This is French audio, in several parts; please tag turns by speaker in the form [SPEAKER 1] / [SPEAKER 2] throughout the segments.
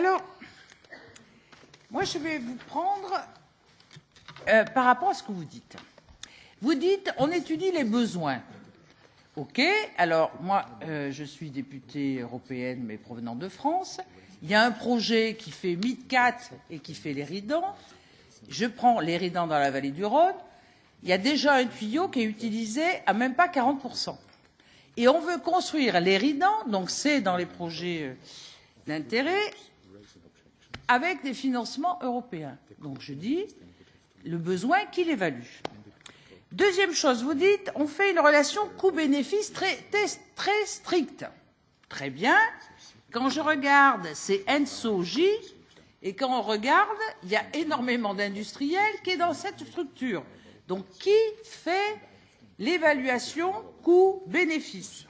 [SPEAKER 1] Alors, moi, je vais vous prendre euh, par rapport à ce que vous dites. Vous dites, on étudie les besoins. OK, alors moi, euh, je suis députée européenne, mais provenant de France. Il y a un projet qui fait MidCat et qui fait l'Éridan. Je prends l'Éridan dans la vallée du Rhône. Il y a déjà un tuyau qui est utilisé à même pas 40%. Et on veut construire l'Éridan, donc c'est dans les projets euh, d'intérêt, avec des financements européens. Donc je dis, le besoin qu'il évalue. Deuxième chose, vous dites, on fait une relation coût-bénéfice très, très, très stricte. Très bien. Quand je regarde, c'est Enso J, et quand on regarde, il y a énormément d'industriels qui est dans cette structure. Donc, qui fait l'évaluation coût-bénéfice?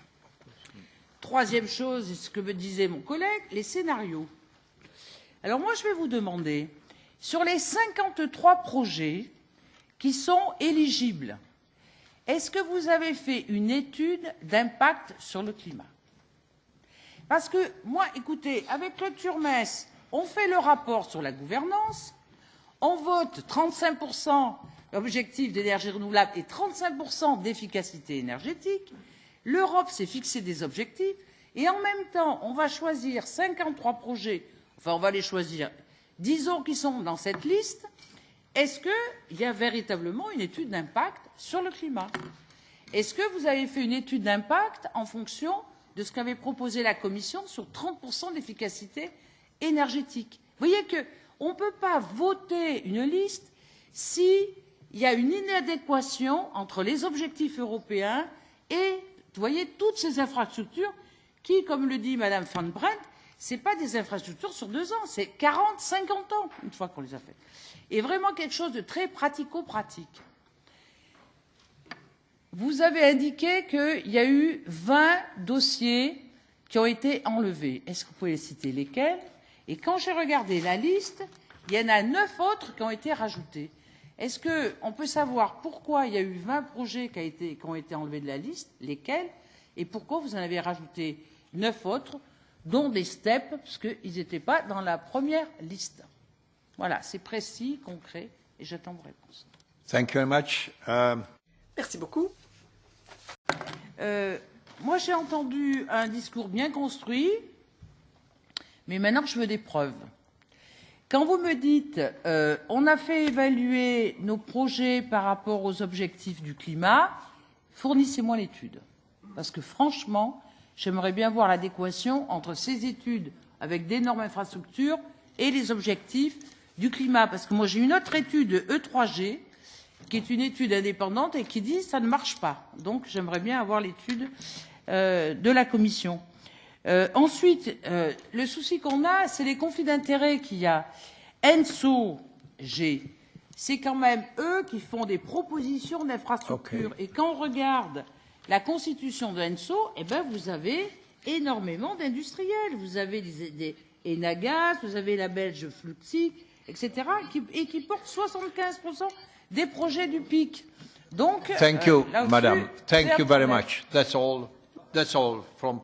[SPEAKER 1] Troisième chose, ce que me disait mon collègue, les scénarios. Alors moi, je vais vous demander, sur les 53 projets qui sont éligibles, est-ce que vous avez fait une étude d'impact sur le climat? Parce que moi, écoutez, avec le Turmes, on fait le rapport sur la gouvernance, on vote 35% objectif d'énergie renouvelable et 35% d'efficacité énergétique, l'Europe s'est fixé des objectifs, et en même temps, on va choisir 53 projets enfin on va les choisir, disons qui sont dans cette liste, est-ce qu'il y a véritablement une étude d'impact sur le climat? Est-ce que vous avez fait une étude d'impact en fonction de ce qu'avait proposé la Commission sur 30% d'efficacité énergétique? Vous voyez qu'on ne peut pas voter une liste s'il y a une inadéquation entre les objectifs européens et, toutes ces infrastructures qui, comme le dit Mme Van Brent, ce pas des infrastructures sur deux ans, c'est 40, 50 ans, une fois qu'on les a faites. Et vraiment quelque chose de très pratico-pratique. Vous avez indiqué qu'il y a eu 20 dossiers qui ont été enlevés. Est-ce que vous pouvez citer lesquels? Et quand j'ai regardé la liste, il y en a neuf autres qui ont été rajoutés. Est-ce qu'on peut savoir pourquoi il y a eu 20 projets qui, ont été enlevés de la liste, lesquels, et pourquoi vous en avez rajouté neuf autres dont des steps, parce qu'ils n'étaient pas dans la première liste. Voilà, c'est précis, concret, et j'attends vos réponses.
[SPEAKER 2] Thank you very much. Um...
[SPEAKER 3] Merci beaucoup.
[SPEAKER 1] Euh, moi, j'ai entendu un discours bien construit, mais maintenant, je veux des preuves. Quand vous me dites euh, on a fait évaluer nos projets par rapport aux objectifs du climat, fournissez-moi l'étude. Parce que franchement, J'aimerais bien voir l'adéquation entre ces études avec d'énormes infrastructures et les objectifs du climat. Parce que moi, j'ai une autre étude E3G, qui est une étude indépendante et qui dit que ça ne marche pas. Donc, j'aimerais bien avoir l'étude euh, de la Commission. Euh, ensuite, euh, le souci qu'on a, c'est les conflits d'intérêts qu'il y a. ENSO G, c'est quand même eux qui font des propositions d'infrastructures. Okay. Et quand on regarde la constitution de Enso, eh ben, vous avez énormément d'industriels. Vous avez des, des Enagas, vous avez la Belge Fluxi, etc., qui, et qui portent 75% des projets du PIC. Donc,
[SPEAKER 2] Thank you, euh, Madame. Thank you very much. That's all. That's all from